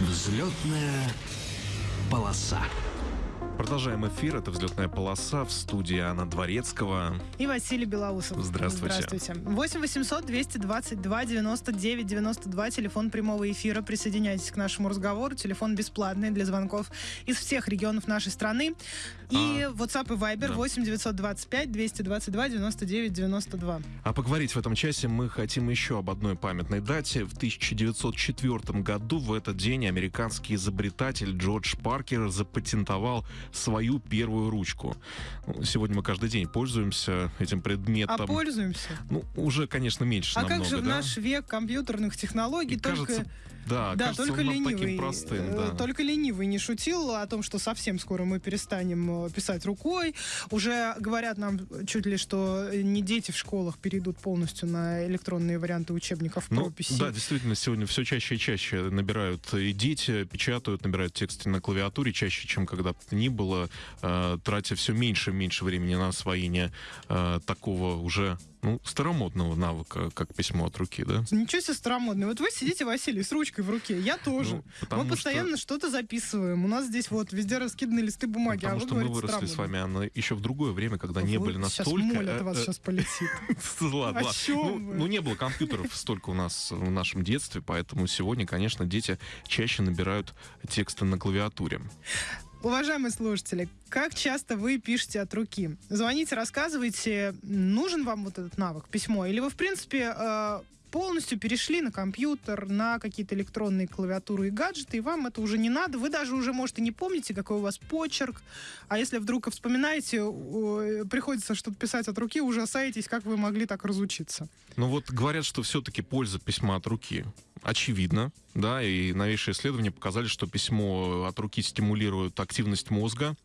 Взлетная полоса. Продолжаем эфир. Это «Взлетная полоса» в студии Анна Дворецкого. И Василий Белоусов. Здравствуйте. Здравствуйте. 8 800 222 99 92, телефон прямого эфира. Присоединяйтесь к нашему разговору. Телефон бесплатный для звонков из всех регионов нашей страны. И А, WhatsApp и Viber да. 8 925 222 99 92. А поговорить в этом часе мы хотим еще об одной памятной дате. В 1904 году в этот день американский изобретатель Джордж Паркер запатентовал свою первую ручку. Сегодня мы каждый день пользуемся этим А предметом. пользуемся. Ну, уже, конечно, меньше А намного, как же в да? наш век компьютерных технологий И только... кажется, да, Да, кажется, только ленивый, таким простым, э, да. только ленивый не шутил о том, что совсем скоро мы перестанем э, писать рукой. Уже говорят нам чуть ли, что не дети в школах перейдут полностью на электронные варианты учебников Ну, прописи. да, действительно, сегодня все чаще и чаще набирают и дети, печатают, набирают тексты на клавиатуре чаще, чем когда-то ни было, э, тратя все меньше и меньше времени на освоение э, такого уже ну, старомодного навыка, как письмо от руки, да? Ничего себе старомодный. Вот вы сидите, Василий, с ручкой в руке. Я тоже. Ну, мы постоянно что-то записываем. У нас здесь вот везде раскиданы листы бумаги, Потому а вы что мы говорите выросли с вами, Анна, еще в другое время, когда не Вы- были Сейчас настолько... моль от э, вас э, сейчас полетит. Ладно, Ну, ну, не было компьютеров столько у нас в нашем детстве, поэтому сегодня, конечно, дети чаще набирают тексты на клавиатуре. Уважаемые слушатели, как часто вы пишете от руки? Звоните, рассказывайте, нужен вам вот этот навык, письмо, или вы, в принципе, э, полностью перешли на компьютер, на какие-то электронные клавиатуры и гаджеты, и вам это уже не надо. Вы даже уже, может, и не помните, какой у вас почерк. А если вдруг вспоминаете, э, приходится что-то писать от руки, ужасаетесь, как вы могли так разучиться. Ну вот говорят, что все-таки польза письма от руки очевидна, да, и новейшие исследования показали, что письмо от руки стимулирует активность мозга,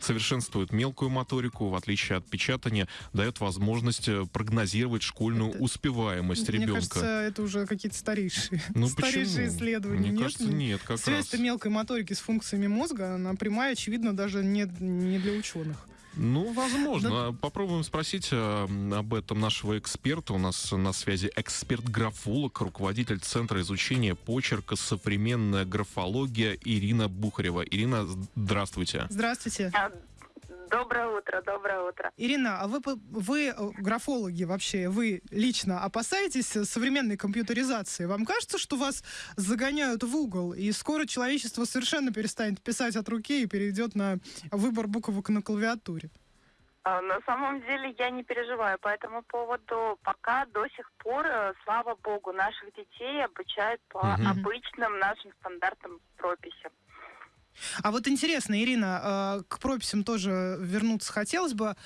совершенствует мелкую моторику, в отличие от печатания, дает возможность э, прогнозировать школьную Это- успеваемость Мне ребенка. кажется, это уже какие-то старейшие, ну старейшие почему? исследования. Мне Нет? кажется, нет, как раз. Связь-то мелкой моторики с функциями мозга, она прямая, очевидно, даже не, не для ученых. Ну, возможно. Попробуем спросить э, об этом нашего эксперта. У нас на связи эксперт-графолог, руководитель Центра изучения почерка «Современная графология» Ирина Бухарева. Ирина, здравствуйте. Здравствуйте. Доброе утро, доброе утро. Ирина, а вы, по- вы э, графологи вообще, вы лично опасаетесь современной компьютеризации? Вам кажется, что вас загоняют в угол, и скоро человечество совершенно перестанет писать от руки и перейдет на выбор буквок на клавиатуре? А, На самом деле я не переживаю по этому поводу. Пока до сих пор, э, слава богу, наших детей обучают по Мгм. обычным нашим стандартам прописи. А вот интересно, Ирина, э, к прописям тоже вернуться хотелось бы.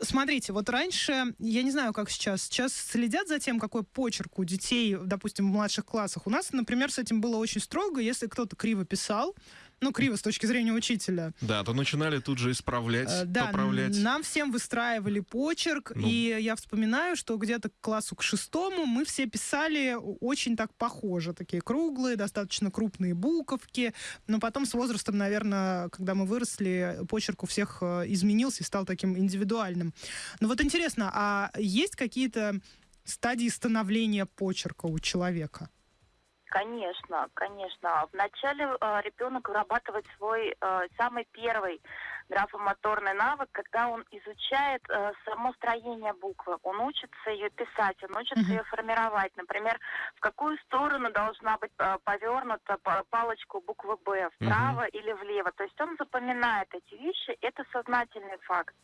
Смотрите, вот раньше, я не знаю, как сейчас, сейчас следят за тем, какой почерк у детей, допустим, в младших классах. У нас, например, с этим было очень строго. Если кто-то криво писал, ну, криво с точки зрения учителя, Да, то начинали тут же исправлять, Э, Да, поправлять. нам всем выстраивали почерк, Ну. и я вспоминаю, что где-то к классу к шестому мы все писали очень так похоже, такие круглые, достаточно крупные буковки, но потом с возрастом, наверное, когда мы выросли, почерк у всех э, изменился и стал таким индивидуальным. Но вот интересно, а есть какие-то стадии становления почерка у человека? Конечно, конечно. Вначале э, ребенок вырабатывает свой э, самый первый графомоторный навык, когда он изучает э, само строение буквы. Он учится ее писать, он учится ее формировать. Например, в какую сторону должна быть э, повернута па- палочка буквы «Б», вправо или влево. То есть он запоминает эти вещи, это сознательный факт.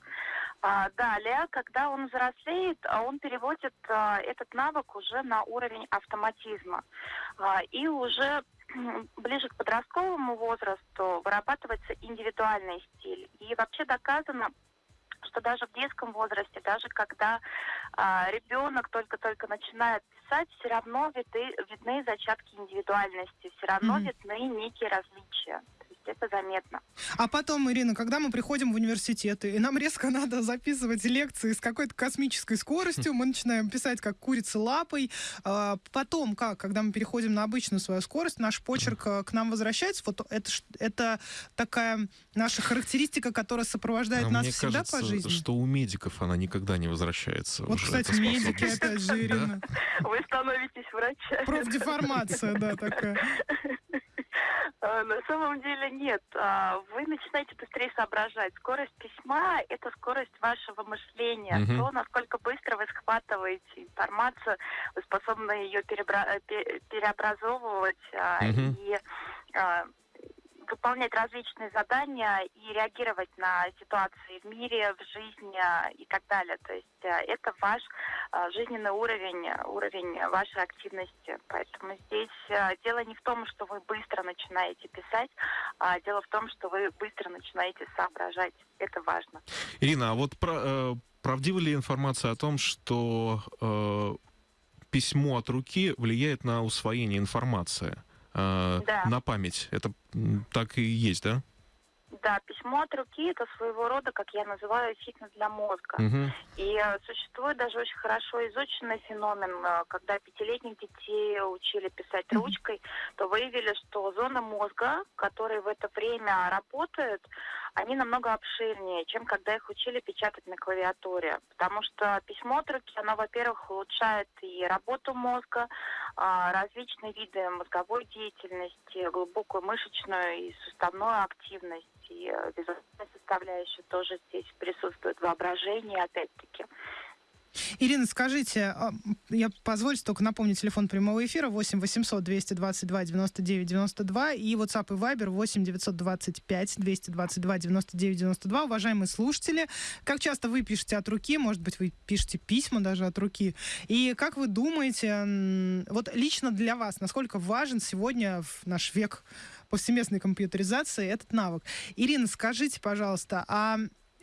А, далее, когда он взрослеет, а он переводит а, этот навык уже на уровень автоматизма. А, и уже ближе к подростковому возрасту вырабатывается индивидуальный стиль. И вообще доказано, что даже в детском возрасте, даже когда а, ребенок только-только начинает писать, все равно виды, видны зачатки индивидуальности, все равно Мгм. видны некие различия. Это заметно. А потом, Ирина, когда мы приходим в университеты, и нам резко надо записывать лекции с какой-то космической скоростью, мы начинаем писать как курица лапой. А Потом как, когда мы переходим на обычную свою скорость, наш почерк э, к нам возвращается. Вот это, это такая наша характеристика, которая сопровождает А нас мне всегда кажется, по жизни. что у медиков она никогда не возвращается. Вот, уже, кстати, медики, опять же, Ирина. Вы становитесь врачами. Профдеформация, да, такая. А, На самом деле нет. А, Вы начинаете быстрее соображать. Скорость письма – это скорость вашего мышления. Мгм. То, насколько быстро вы схватываете информацию, вы способны ее перебра- э, пе- переобразовывать Мгм. и а, выполнять различные задания и реагировать на ситуации в мире, в жизни а, и так далее. То есть а, это ваш а, жизненный уровень, уровень вашей активности. Поэтому здесь дело не в том, что вы быстро начинаете писать, а дело в том, что вы быстро начинаете соображать. Это важно. Ирина, а вот про- э, правдива ли информация о том, что э, письмо от руки влияет на усвоение информации, э, Да. на память? Это так и есть, да? Да, письмо от руки это своего рода, как я называю, фитнес для мозга. Мгм. И э, существует даже очень хорошо изученный феномен, э, когда пятилетних детей учили писать ручкой, то выявили, что зоны мозга, которые в это время работают, они намного обширнее, чем когда их учили печатать на клавиатуре. Потому что письмо от руки, оно, во-первых, улучшает и работу мозга, а, различные виды мозговой деятельности, глубокую мышечную и суставную активность, и э, визуальная составляющая тоже здесь присутствует, воображение, опять-таки. Ирина, скажите, а, я позвольте только напомнить телефон прямого эфира 8 800 222 99 92 и WhatsApp и Viber 8 925 222 99 92. Уважаемые слушатели, как часто вы пишете от руки, может быть, вы пишете письма даже от руки, и как вы думаете, вот лично для вас, насколько важен сегодня в наш век повсеместной компьютеризации этот навык? Ирина, скажите, пожалуйста, а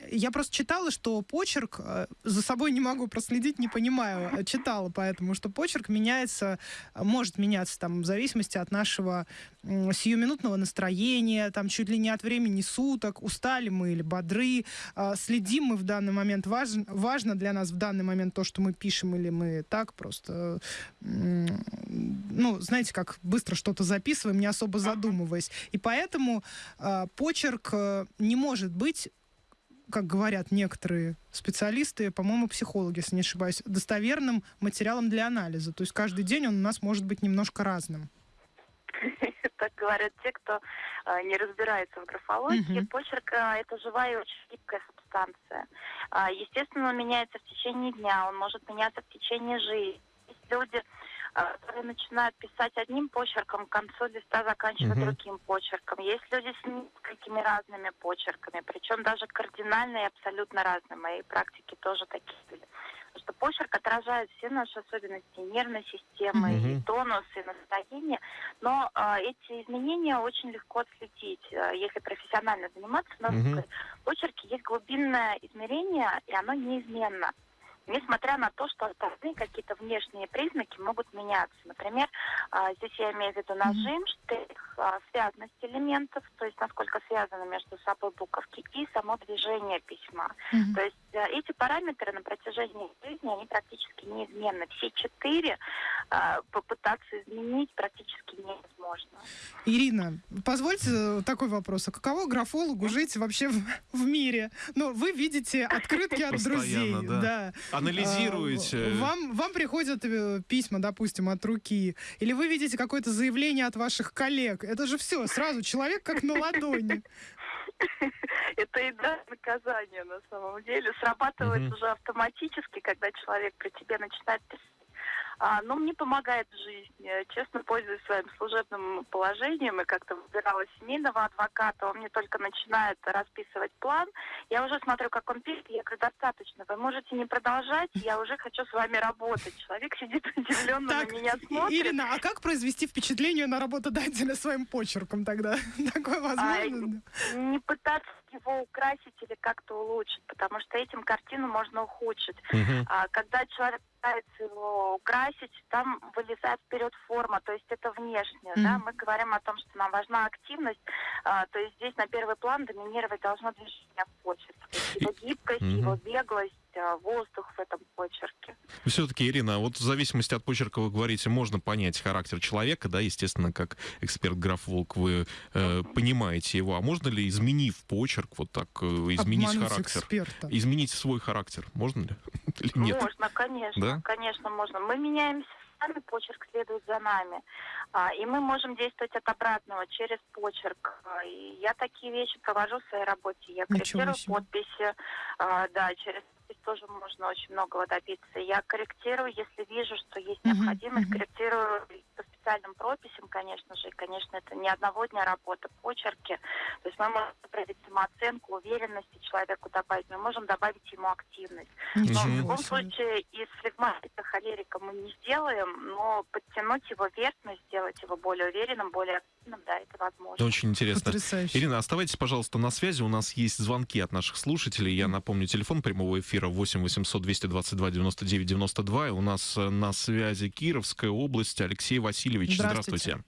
я просто читала, что почерк, э, за собой не могу проследить, не понимаю, э, читала поэтому, что почерк меняется, э, может меняться там в зависимости от нашего сиюминутного настроения, там чуть ли не от времени суток, устали мы или бодры, следим мы в данный момент, важно, важно для нас в данный момент то, что мы пишем, или мы так просто, ну, знаете, как быстро что-то записываем, не особо задумываясь. И поэтому почерк не может быть как говорят некоторые специалисты, по-моему, психологи, если не ошибаюсь, достоверным материалом для анализа. То есть каждый день он у нас может быть немножко разным. Так говорят те, кто э, не разбирается в графологии. Почерк э, это живая и очень гибкая субстанция. А, естественно, он меняется в течение дня, он может меняться в течение жизни. Есть люди, которые начинают писать одним почерком, к концу листа заканчивают Мгм. другим почерком. Есть люди с несколькими разными почерками, причем даже кардинально и абсолютно разные. В моей практике тоже такие были. Потому что почерк отражает все наши особенности нервной системы, Мгм. и тонус, и настроение. Но а, эти изменения очень легко отследить, а, если профессионально заниматься наукой. В почерке есть глубинное измерение, и оно неизменно. Несмотря на то, что остальные какие-то внешние признаки могут меняться. Например, а, здесь я имею в виду нажим, штрих, а, связность элементов, то есть насколько связаны между собой буковки, и само движение письма. То есть э, эти параметры на протяжении жизни, они практически неизменны. Все четыре а, попытаться изменить практически невозможно. Ирина, позвольте э, такой вопрос. А каково графологу жить вообще в, в мире? Ну, вы видите открытки от друзей. Да. Анализируете. А, Вам, вам приходят э, письма, допустим, от руки, или вы видите какое-то заявление от ваших коллег. Это же все, сразу человек как на ладони. Это и да, наказание на самом деле. Срабатывает уже автоматически, когда человек при тебе начинает писать. А, но мне помогает в жизни. Честно пользуюсь своим служебным положением и как-то выбирала семейного адвоката. Он мне только начинает расписывать план. Я уже смотрю, как он пишет. Я говорю, достаточно. Вы можете не продолжать. Я уже хочу с вами работать. Человек сидит удивленно Так, на меня смотрит. Ирина, а как произвести впечатление на работодателя своим почерком тогда? Такое возможно? не пытаться его украсить или как-то улучшить, потому что этим картину можно ухудшить. Мгм. А когда человек пытается его украсить, там вылезает вперед форма, то есть это внешнее. Да? Мгм. Мы говорим о том, что нам важна активность, а, то есть здесь на первый план доминировать должно движение в есть его гибкость, Мгм. его беглость, воздух в этом почерке. Все-таки, Ирина, вот в зависимости от почерка вы говорите, можно понять характер человека, да, естественно, как эксперт-графолог вы э, понимаете его. А можно ли, изменив почерк, вот так э, изменить Обмануть характер? эксперта. Изменить свой характер? Можно ли? Или нет? Можно, конечно, Да? конечно, можно. Мы меняемся нами, почерк следует за нами. А, и мы можем действовать от обратного, через почерк. А, И я такие вещи провожу в своей работе. Я корректирую подписи, а, да, через подпись тоже можно очень многого добиться. Я корректирую, если вижу, что есть необходимость, мгм. корректирую по специальным прописям, конечно же. И, конечно, это не одного дня работа, почерки. То есть мы можем проявить самооценку, уверенности человеку добавить, мы можем добавить ему активность. Но в Ничего любом случае из флегматика холерика мы не сделаем, но подтянуть его вверхность, сделать его более уверенным, более активным, да, это возможно. Это очень интересно. Потрясающе. Ирина, оставайтесь, пожалуйста, на связи. У нас есть звонки от наших слушателей. Я напомню, телефон прямого эфира 8 800 222 99 92. И у нас э, на связи Кировская область. Алексей Васильевич, Здравствуйте. здравствуйте.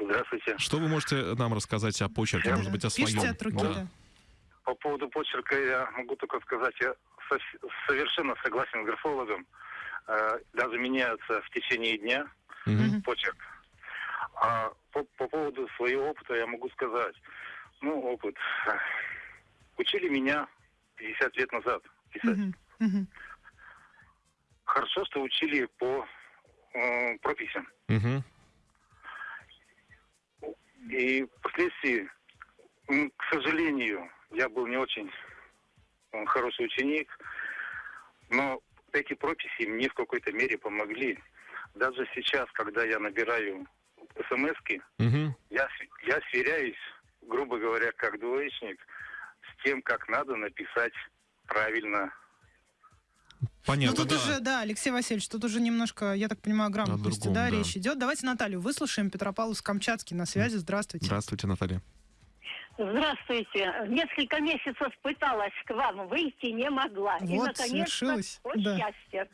Здравствуйте. Что вы можете нам рассказать о почерке, может быть, о своем? Пишите от руки, Да. да. По поводу почерка я могу только сказать, я со- совершенно согласен с графологом. Э, даже меняется в течение дня Мгм. почерк. А по, по поводу своего опыта я могу сказать. Ну, опыт. э, Учили меня 50 лет назад писать. Мгм. Хорошо, что учили по э, прописям. Мгм. И впоследствии, к сожалению, я был не очень хороший ученик, но эти прописи мне в какой-то мере помогли. Даже сейчас, когда я набираю смс Мгм. я, с- я сверяюсь, грубо говоря, как двоечник, с тем, как надо написать правильно. Ну, Понятно, тут да. уже, да, Алексей Васильевич, тут уже немножко, я так понимаю, грамотности, другом, да, да. речь идет. Давайте Наталью выслушаем. Петропавловск-Камчатский на связи. Здравствуйте. Здравствуйте, Наталья. Здравствуйте. Несколько месяцев пыталась к вам выйти, не могла. И, Вот, наконец-то, свершилось, вот да. счастье.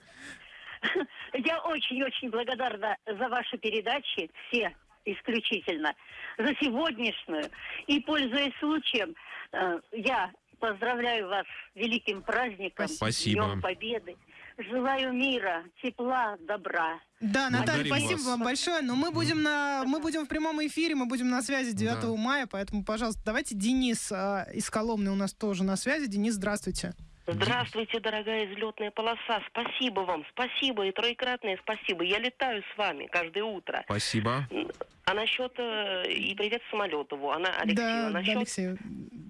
Я очень-очень благодарна за ваши передачи, все исключительно, за сегодняшнюю. И, пользуясь случаем, э, я поздравляю вас с великим праздником, Спасибо. Днем Победы. Желаю мира, тепла, добра. Да, Наталья, Благодарим спасибо вас. вам большое. Но мы будем на, мы будем в прямом эфире, мы будем на связи 9 Да. мая, поэтому, пожалуйста, давайте Денис а, из Коломны у нас тоже на связи. Денис, здравствуйте. Здравствуйте, дорогая взлетная полоса. Спасибо вам, спасибо и троекратное спасибо. Я летаю с вами каждое утро. Спасибо. А насчет э, и привет Самолетову, она Алексею, да, а насчет Алексей.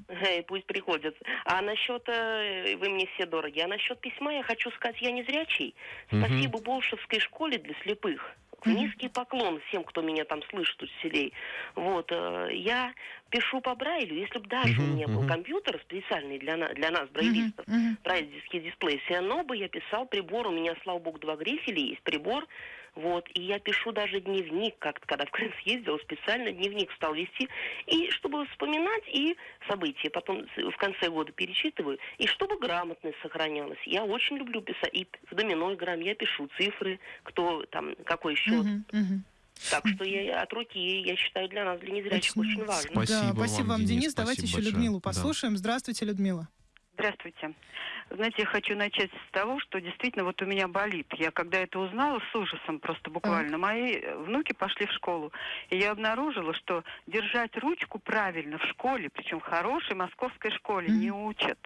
Эй, пусть приходят. А насчет э, вы мне все дороги. А насчет письма я хочу сказать, я не зрячий. Спасибо Болшевской школе для слепых. Низкий поклон всем, кто меня там слышит у селей. Вот, э, я пишу по Брайлю. Если бы даже Мгм, у меня был мгм. компьютер специальный для, на- для нас, брайлистов, мгм. брайлевский дисплей, все равно бы я писал прибор. У меня, слава богу, два грифеля есть, прибор. Вот, и я пишу даже дневник, как когда в Крым съездил, специально дневник стал вести, и чтобы вспоминать и события, потом в конце года перечитываю, и чтобы грамотность сохранялась. Я очень люблю писать, и в домино играем я пишу цифры, кто там, какой счет. Так что я от руки, я считаю, для нас, для незрячих, Очень очень, важно. Спасибо да, спасибо вам, Денис, Денис. Давайте еще большое. Людмилу Да. послушаем. Здравствуйте, Людмила. Здравствуйте. Знаете, я хочу начать с того, что действительно вот у меня болит. Я когда это узнала, с ужасом просто буквально. Мои э, внуки пошли в школу, и я обнаружила, что держать ручку правильно в школе, причем в хорошей московской школе, не учат.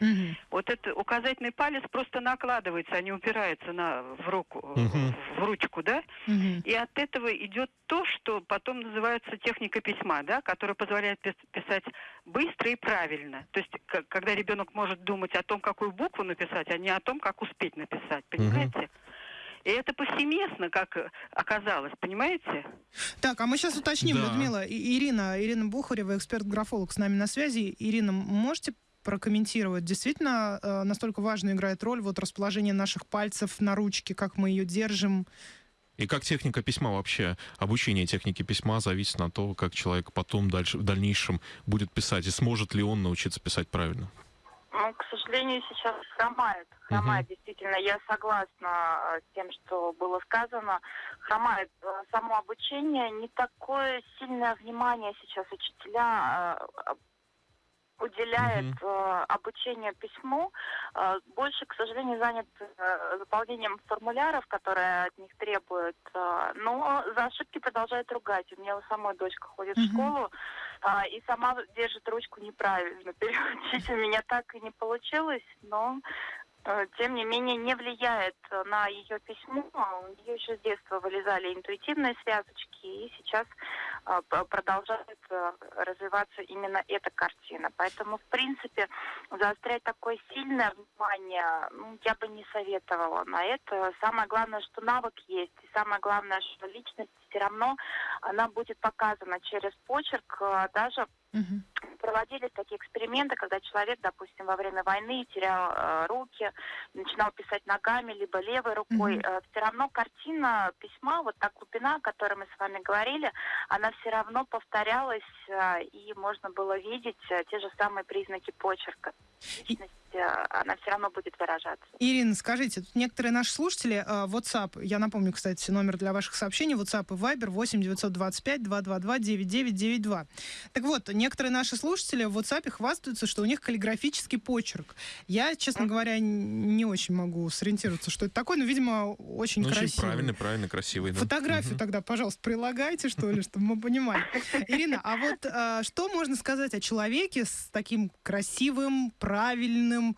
Мгм. Вот это указательный палец просто накладывается, а не упирается на, в руку, Мгм. в ручку, да? Мгм. И от этого идет то, что потом называется техника письма, да, которая позволяет пис- писать быстро и правильно. То есть, к- когда ребенок может думать о том, какую букву написать, а не о том, как успеть написать, понимаете? И это повсеместно, как оказалось, понимаете? Так, а мы сейчас уточним, Да. Людмила. И- Ирина, Ирина Бухарева, эксперт-графолог с нами на связи. Ирина, можете прокомментировать, действительно э, настолько важную играет роль вот расположение наших пальцев на ручке, как мы ее держим. И как техника письма вообще, обучение техники письма зависит от того, как человек потом дальше, в дальнейшем будет писать, и сможет ли он научиться писать правильно. Ну, к сожалению, сейчас хромает. Хромает, действительно. Я согласна э, с тем, что было сказано. Хромает э, само обучение. Не такое сильное внимание сейчас учителя уделяет Мгм. э, обучению письму. Э, больше, к сожалению, занят э, заполнением формуляров, которые от них требуют. э, но за ошибки продолжают ругать. У меня у самой дочка ходит в Мгм. школу, а, и сама держит ручку неправильно. Переучить у меня так и не получилось, но э, тем не менее, не влияет на ее письмо. У нее еще с детства вылезали интуитивные связочки, и сейчас э, продолжает э, развиваться именно эта картина. Поэтому, в принципе, заострять такое сильное внимание ну, я бы не советовала на это. Самое главное, что навык есть, и самое главное, что личность все равно она будет показана через почерк, э, даже. Проводились такие эксперименты, когда человек, допустим, во время войны терял э, руки, начинал писать ногами, либо левой рукой. Мгм. все равно картина письма, вот та глубина, о которой мы с вами говорили, она все равно повторялась, э, и можно было видеть э, те же самые признаки почерка. Личность, э, она все равно будет выражаться. Ирина, скажите, тут некоторые наши слушатели, э, WhatsApp, я напомню, кстати, номер для ваших сообщений, WhatsApp и Viber 8 925 222 9992. Так вот, некоторые наши слушатели в WhatsApp хвастаются, что у них каллиграфический почерк. Я, честно говоря, не очень могу сориентироваться, что это такое, но, видимо, очень Ну, очень красиво. правильный, правильный, красивый. да. Фотографию Мгм. тогда, пожалуйста, прилагайте, что ли, чтобы мы понимали. Ирина, а вот а, что можно сказать о человеке с таким красивым, правильным,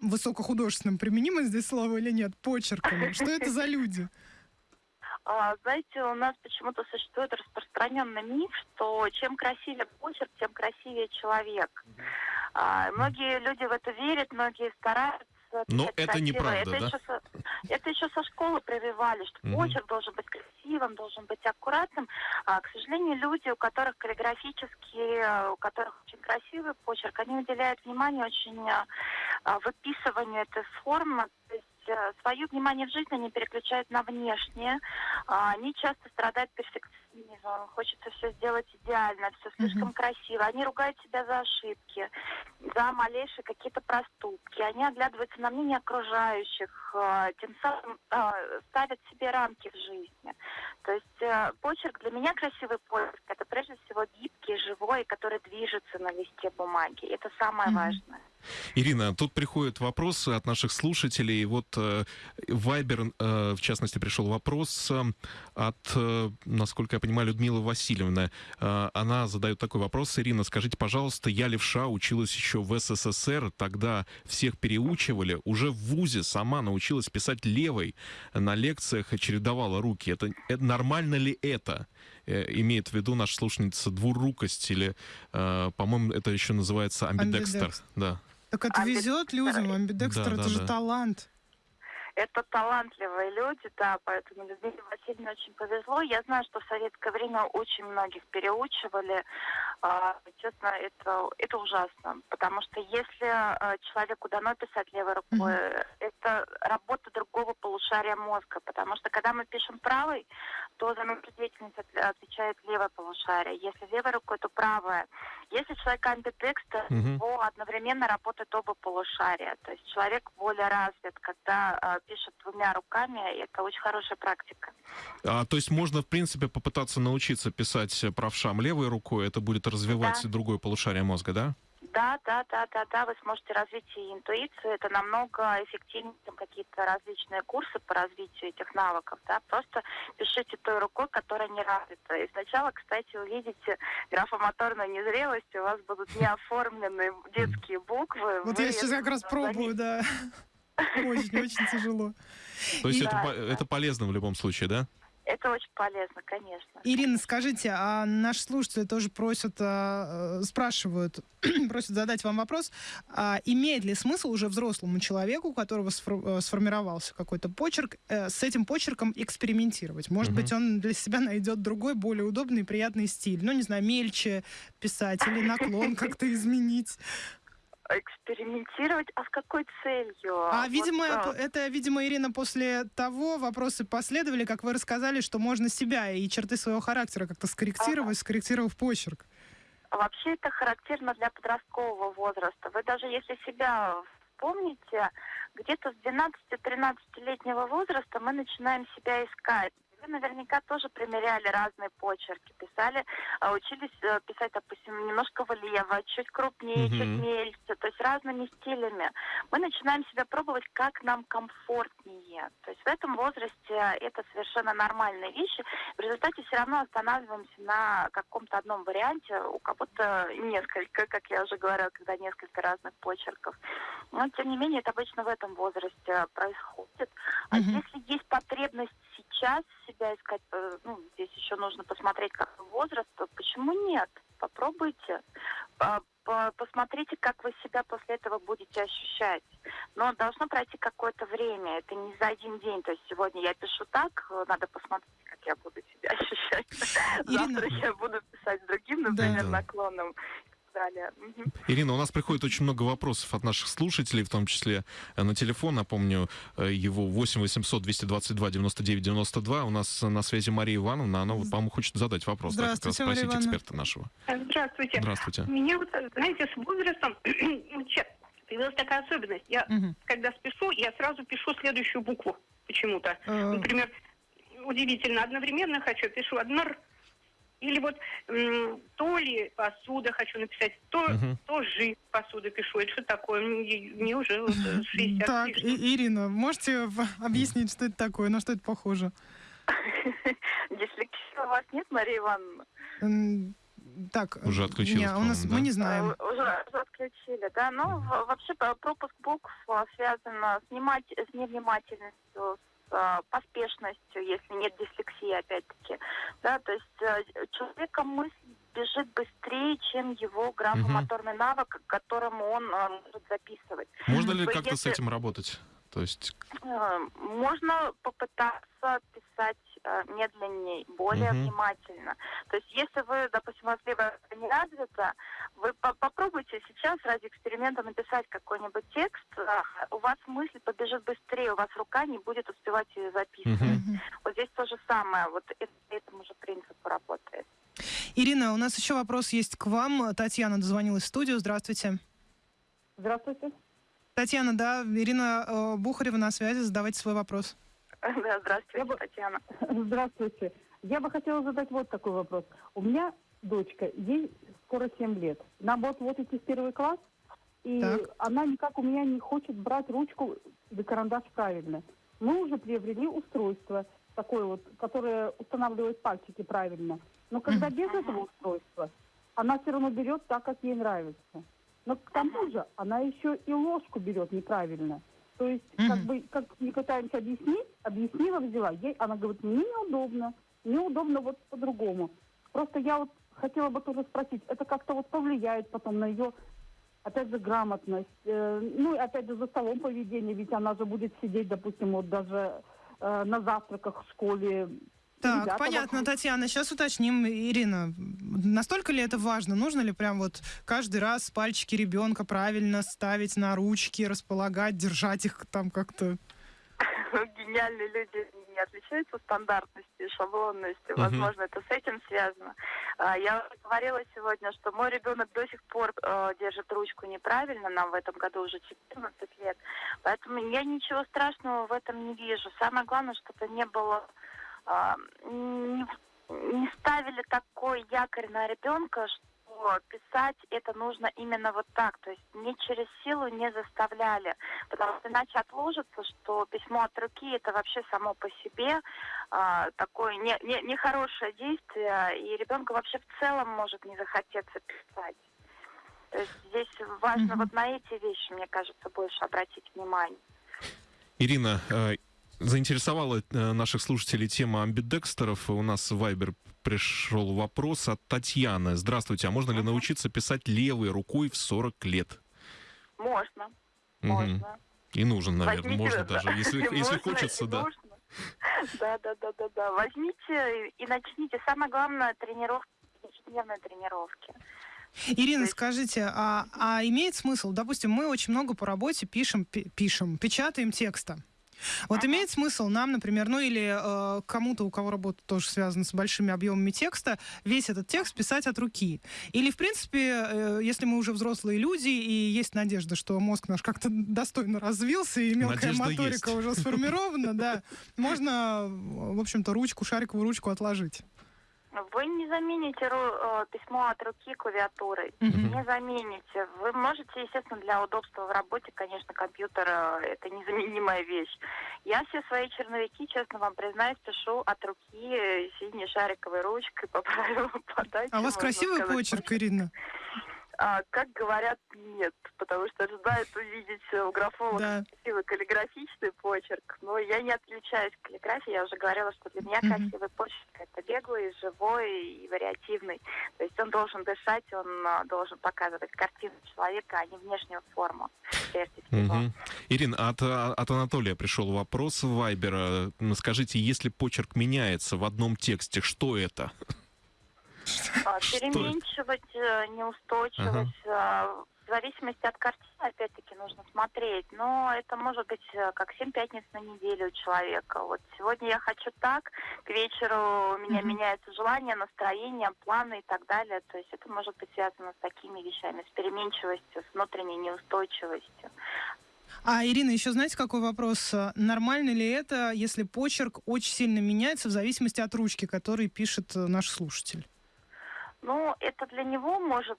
высокохудожественным, применимо здесь слово или нет, почерком? Что это за люди? А, Знаете, у нас почему-то существует распространенный миф, что чем красивее почерк, тем красивее человек. А, Многие люди в это верят, многие стараются. Но это красиво. неправда, это да? Еще со, это еще со школы прививали, что Мгм. почерк должен быть красивым, должен быть аккуратным. А, к сожалению, люди, у которых каллиграфический, э, у которых очень красивый почерк, они уделяют внимание очень а, а, выписыванию этой формы. То есть э, свое внимание в жизни они переключают на внешнее. А, Они часто страдают перфекционизмом, хочется все сделать идеально, все слишком Мгм. красиво. Они ругают себя за ошибки, за малейшие какие-то проступки. Они оглядываются на мнение окружающих, э, тем самым э, ставят себе рамки в жизни. То есть э, почерк для меня красивый почерк это прежде всего гибкий, живой, который движется на листе бумаги. Это самое Мгм. важное. Ирина, тут приходят вопросы от наших слушателей. Вот э, Вайбер, э, в частности, пришел вопрос э, от, э, насколько я понимаю, Людмилы Васильевны. Э, Она задает такой вопрос. Ирина, скажите, пожалуйста, я левша, училась еще в СССР, тогда всех переучивали, уже в ВУЗе сама научилась писать левой, на лекциях чередовала руки. Это, это нормально ли это? Имеет в виду наша слушательница двурукость или, по-моему, это еще называется амбидекстер. Амбидекстер. Да. Так это Амбидекстер. везет людям, амбидекстер, Да, это да, же да. талант. Это талантливые люди, да, поэтому Людмиле Васильевне очень повезло. Я знаю, что в советское время очень многих переучивали. А, честно, это, это ужасно, потому что если а, человеку дано писать левой рукой, это работа другого полушария мозга, потому что когда мы пишем правой, то за нашу деятельность от- отвечает левое полушарие. Если левой рукой, то правое. Если человек амбидекстер, Мгм. то одновременно работают оба полушария. То есть человек более развит, когда а, пишет двумя руками, это очень хорошая практика. А, то есть можно, в принципе, попытаться научиться писать правшам левой рукой, это будет развивать Да. другое полушарие мозга, да? Да, да, да, да, да, вы сможете развить и интуицию. Это намного эффективнее, чем какие-то различные курсы по развитию этих навыков. Да? Просто пишите той рукой, которая не развита. И сначала, кстати, увидите графомоторную незрелость, у вас будут неоформленные детские буквы. Вот я сейчас как раз пробую, да. Очень-очень тяжело. То есть это, это полезно в любом случае, да? Это очень полезно, конечно. Ирина, скажите, а наши слушатели тоже просят, а, э, спрашивают, просят задать вам вопрос, а имеет ли смысл уже взрослому человеку, у которого э, сформировался какой-то почерк, э, с этим почерком экспериментировать? Может Мгм. быть, он для себя найдет другой, более удобный и приятный стиль. Ну, не знаю, мельче писать или наклон как-то изменить. Экспериментировать, а с какой целью? А, Вот, видимо, а, это, видимо, Ирина, после того вопросы последовали, как вы рассказали, что можно себя и черты своего характера как-то скорректировать, скорректировав почерк. Вообще это характерно для подросткового возраста. Вы даже если себя вспомните, где-то с 12-13-летнего возраста мы начинаем себя искать. Все наверняка тоже примеряли разные почерки, писали, а, учились э, писать, допустим, немножко влево, чуть крупнее, Мгм. чуть мельче, то есть разными стилями. Мы начинаем себя пробовать, как нам комфортнее. То есть в этом возрасте это совершенно нормальные вещи. В результате все равно останавливаемся на каком-то одном варианте, у кого-то несколько, как я уже говорила, когда несколько разных почерков. Но, тем не менее, это обычно в этом возрасте происходит. А Мгм. если есть потребность сейчас себя искать, э, ну, здесь еще нужно посмотреть, какой возраст, почему нет? Попробуйте. А, по- Посмотрите, как вы себя после этого будете ощущать. Но должно пройти какое-то время. Это не за один день. То есть сегодня я пишу так, э, надо посмотреть, как я буду себя ощущать. Ирина. Завтра я буду писать другим, например, Да. наклоном. Далее. Ирина, у нас приходит очень много вопросов от наших слушателей, в том числе э, на телефон. Напомню, э, его 8 800 222 99 92. У нас на связи Мария Ивановна. Она, вот, по-моему, хочет задать вопрос. Да, как раз Здравствуйте, Мария спросить эксперта нашего. Здравствуйте. Здравствуйте. У меня вот, знаете, с возрастом появилась такая особенность. Я, Мгм. когда спешу, я сразу пишу следующую букву почему-то. Э, Например, удивительно, одновременно хочу, пишу одно «р», или вот то ли посуда хочу написать, то, Мгм. то жи посуда пишу. Это что такое? Мне, мне уже вот, э, 60 Так. И- Ирина, можете в- объяснить, что это такое, на что это похоже? Дислексии у вас нет, Мария Ивановна? Так, Уже э, отключилась, не, у нас по-моему, мы да? не знаем. А, Уже, уже отключили, да? Ну, вообще по- пропуск букв связан с, внимать- с невнимательностью, с а, поспешностью, если нет дислексии, опять-таки. Да, то есть а, человека мысль бежит быстрее, чем его графомоторный навык, к которому он а, может записывать. Можно ли как-то с если- этим работать? То есть, Э, Можно попытаться писать э, медленнее, более Мгм. внимательно. То есть, если вы, допустим, у вас либо это не развито, вы по- попробуйте сейчас ради эксперимента написать какой-нибудь текст, а, у вас мысль побежит быстрее, у вас рука не будет успевать ее записывать. Мгм. Вот здесь то же самое, вот это, этому же принципу работает. Ирина, у нас еще вопрос есть к вам. Татьяна дозвонилась в студию. Здравствуйте. Здравствуйте. Татьяна, да, Ирина э, Бухарева на связи. Задавайте свой вопрос. Да, здравствуйте, Я бы- Татьяна. Здравствуйте. Я бы хотела задать вот такой вопрос. У меня дочка, ей скоро 7 лет. Нам вот вот идти в первый класс, и Так. она никак у меня не хочет брать ручку да карандаш правильно. Мы уже приобрели устройство такое вот, которое устанавливает пальчики правильно. Но когда без этого устройства, она все равно берет так, как ей нравится. Но к тому же она еще и ложку берет неправильно. То есть, как Мгм. бы, как мы пытаемся объяснить, объяснила, взяла. Ей, она говорит, мне неудобно, мне удобно вот по-другому. Просто я вот хотела бы тоже спросить, это как-то вот повлияет потом на ее, опять же, грамотность, э, ну и опять же за столом поведение, ведь она же будет сидеть, допустим, вот даже э, на завтраках в школе. Так, Ребята понятно, вокруг. Татьяна. Сейчас уточним, Ирина, настолько ли это важно? Нужно ли прям вот каждый раз пальчики ребенка правильно ставить на ручки, располагать, держать их там как-то? гениальные люди не отличаются стандартностью шаблонностью. Мгм. Возможно, это с этим связано. А, Я говорила сегодня, что мой ребенок до сих пор э, держит ручку неправильно. Нам в этом году уже 14 лет. Поэтому я ничего страшного в этом не вижу. Самое главное, чтобы не было... а, не, не ставили такой якорь на ребенка, что писать это нужно именно вот так. То есть не через силу не заставляли. Потому что иначе отложится, что письмо от руки это вообще само по себе а, такое не, не, нехорошее действие, и ребенку вообще в целом может не захотеться писать. То есть здесь важно Мгм. вот на эти вещи, мне кажется, больше обратить внимание. Ирина, э, заинтересовала э, наших слушателей тема амбидекстеров. У нас в Вайбер пришел вопрос от Татьяны. Здравствуйте, а можно ли научиться писать левой рукой в 40 лет? Можно, Мгм. можно. И нужен, наверное, Возьмите, можно да. даже, если, если Можно хочется, да. Да, да, да, да, да. Возьмите и начните. Самое главное тренировки, ежедневные тренировки. Ирина, есть- скажите, а, а имеет смысл, допустим, мы очень много по работе пишем, пи- пишем, печатаем текста. Вот имеет смысл нам, например, ну или э, кому-то, у кого работа тоже связана с большими объемами текста, весь этот текст писать от руки. Или, в принципе, э, если мы уже взрослые люди, и есть надежда, что мозг наш как-то достойно развился, и мелкая Надежда моторика есть. уже сформирована, да, можно, в общем-то, ручку, шариковую ручку отложить. Вы не замените ру- э, письмо от руки клавиатурой. Мгм. Не замените. Вы можете, естественно, для удобства в работе, конечно, компьютер э, это незаменимая вещь. Я все свои черновики, честно вам признаюсь, пишу от руки э, синей шариковой ручкой по правилам подачи. А у вас красивый сказать. почерк, Ирина? А, как говорят, нет, потому что ожидают увидеть у графолога Да. красивый каллиграфичный почерк. Но я не отличаюсь каллиграфией. Я уже говорила, что для меня Мгм. красивый почерк это беглый, живой и вариативный. То есть он должен дышать, он а, должен показывать картину человека, а не внешнюю форму, прежде всего. Ирин, от, а, от Анатолия пришел вопрос в Вайбер. Скажите, если почерк меняется в одном тексте, что это? А? Переменчивость, э, неустойчивость, а, в зависимости от картины, опять-таки, нужно смотреть. Но это может быть э, как семь пятниц на неделю у человека. Вот сегодня я хочу так, к вечеру у меня Мгм. меняется желание, настроение, планы и так далее. То есть это может быть связано с такими вещами, с переменчивостью, с внутренней неустойчивостью. А, Ирина, еще знаете, какой вопрос? Нормально ли это, если почерк очень сильно меняется в зависимости от ручки, который пишет э, наш слушатель? Ну, это для него может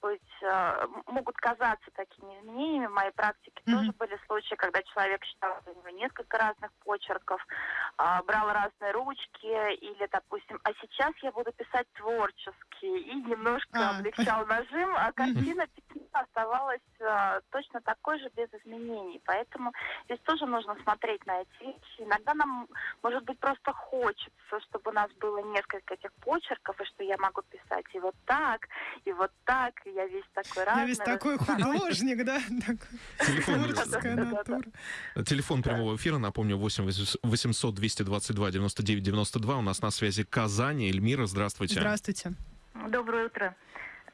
быть, м- могут казаться такими изменениями. В моей практике Мгм. тоже были случаи, когда человек считал, что у него несколько разных почерков, а, брал разные ручки, или, допустим, а сейчас я буду писать творчески, и немножко А. облегчал нажим, а картина письма оставалась а, точно такой же, без изменений. Поэтому здесь тоже нужно смотреть на эти вещи. Иногда нам, может быть, просто хочется, чтобы у нас было несколько этих почерков, и что я могу писать и вот так, и вот так, и я весь такой разный. Я весь такой художник, да? Телефон, телефон прямого эфира, напомню, 8 800 222 99 92. У нас на связи Казань. Эльмира, здравствуйте. Здравствуйте. Доброе утро.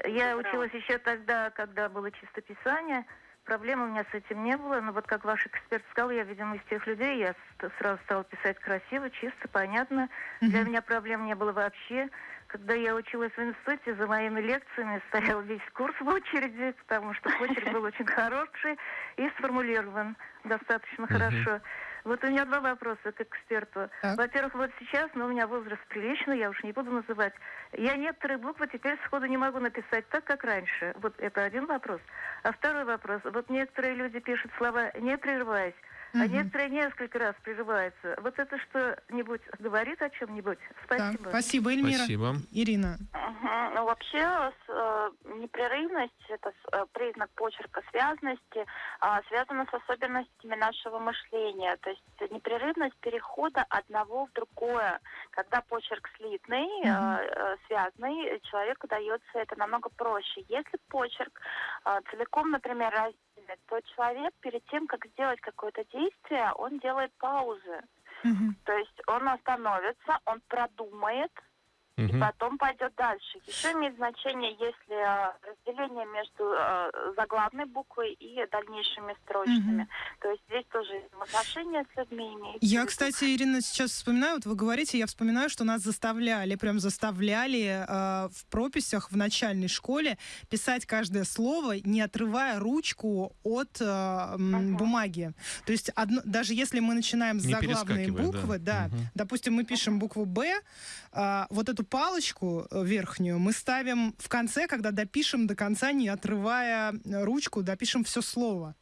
Я училась еще тогда, когда было чистописание. Проблем у меня с этим не было, но вот как ваш эксперт сказал, я, видимо, из тех людей, я сразу стала писать красиво, чисто, понятно. Для меня проблем не было вообще. Когда я училась в институте, за моими лекциями стоял весь курс в очереди, потому что почерк был очень хороший и сформулирован достаточно хорошо. Вот у меня два вопроса к эксперту. Во-первых, вот сейчас, ну, у меня возраст приличный, я уж не буду называть. Я некоторые буквы теперь сходу не могу написать так, как раньше. Вот это один вопрос. А второй вопрос. Вот некоторые люди пишут слова не прерываясь, а некоторые несколько раз прерываются. Вот это что-нибудь говорит о чем-нибудь? Так, Спасибо. спасибо, Эльмира. Спасибо. Ирина. Мгм. Ну, вообще, с, э, непрерывность – это с- э, признак почерка связности, а, связана с особенностями нашего мышления. То есть непрерывность перехода одного в другое. Когда почерк слитный, э, Мгм. э, связанный, человеку дается это намного проще. Если почерк э, целиком, например, раздельный, то человек перед тем, как сделать какое-то действие, он делает паузы. Мгм. То есть он остановится, он продумает, и Мгм. потом пойдет дальше. Еще имеет значение, если э, разделение между э, заглавной буквой и дальнейшими строчками. Мгм. То есть здесь тоже отношения с людьми имеют. Я, кстати, Ирина, сейчас вспоминаю, вот вы говорите, я вспоминаю, что нас заставляли, прям заставляли э, в прописях в начальной школе писать каждое слово, не отрывая ручку от э, Ага. бумаги. То есть одно- даже если мы начинаем с заглавной перескакивая, да. буквы, да, Мгм. допустим, мы пишем букву Б, а, вот эту палочку э, верхнюю мы ставим в конце, когда допишем до конца, не отрывая э, ручку, допишем все слово.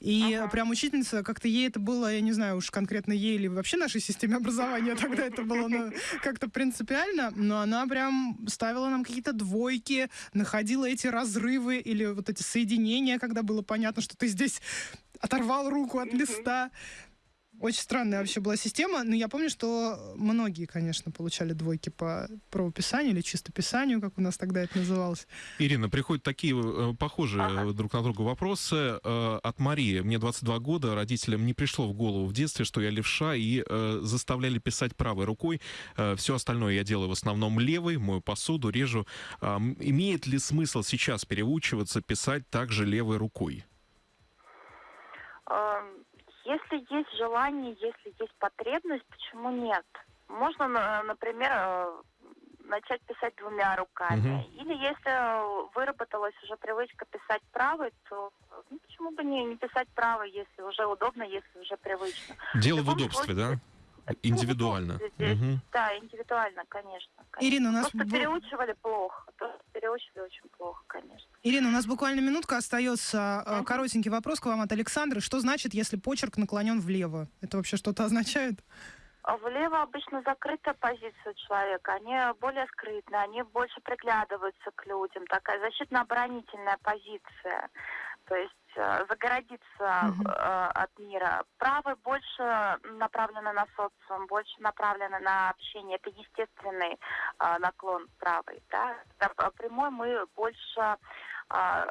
И Ага. прям учительница, как-то ей это было, я не знаю уж конкретно ей или вообще нашей системе образования тогда это было ну, как-то принципиально, но она прям ставила нам какие-то двойки, находила эти разрывы или вот эти соединения, когда было понятно, что ты здесь оторвал руку от листа. Очень странная вообще была система, но я помню, что многие, конечно, получали двойки по правописанию или чистописанию, как у нас тогда это называлось. Ирина, приходят такие э, похожие Ага. э, друг на друга вопросы э, от Марии. Мне 22 года, родителям не пришло в голову в детстве, что я левша, и э, заставляли писать правой рукой. все остальное я делаю в основном левой, мою посуду, режу. М, имеет ли смысл сейчас переучиваться писать также левой рукой? Э, если есть желание, если есть потребность, почему нет? Можно, на- например, э, начать писать двумя руками. Мгм. Или если э, выработалась уже привычка писать правой, то ну, почему бы не, не писать правой, если уже удобно, если уже привычно. Дело в любом удобстве, да? Индивидуально. Мгм. Да, индивидуально, конечно. конечно. Ирина, у нас Просто бу- переучивали плохо. Просто переучивали очень плохо, конечно. Ирина, у нас буквально минутка остается. Э, Коротенький вопрос к вам от Александры. Что значит, если почерк наклонен влево? Это вообще что-то означает? А Влево обычно закрытая позиция у человека. Они более скрытные, они больше приглядываются к людям. Такая защитно-оборонительная позиция. То есть загородиться Мгм. э, от мира. Правый больше направлены на социум, больше направлены на общение. Это естественный э, наклон правый. Да? П- прямой мы больше э,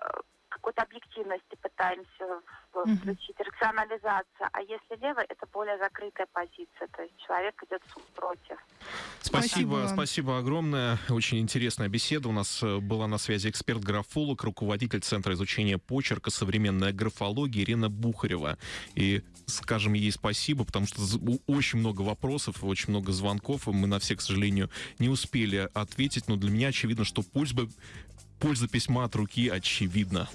какой-то объективности пытаемся включить, рационализация. А если лево, это более закрытая позиция. То есть человек идет против. Спасибо Спасибо, спасибо огромное. Очень интересная беседа. У нас э, была на связи эксперт-графолог, руководитель Центра изучения почерка «Современная графология» Ирина Бухарева. И скажем ей спасибо, потому что очень много вопросов, очень много звонков, и мы на все, к сожалению, не успели ответить. Но для меня очевидно, что польза, польза письма от руки очевидна.